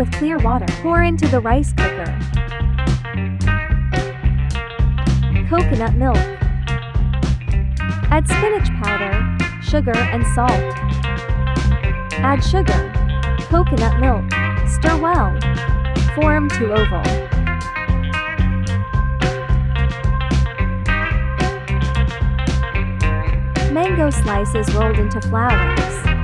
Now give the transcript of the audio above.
with clear water. Pour into the rice cooker. Coconut milk. Add spinach powder, sugar and salt. Add sugar, coconut milk, stir well. Form to oval. Mango slices rolled into flowers.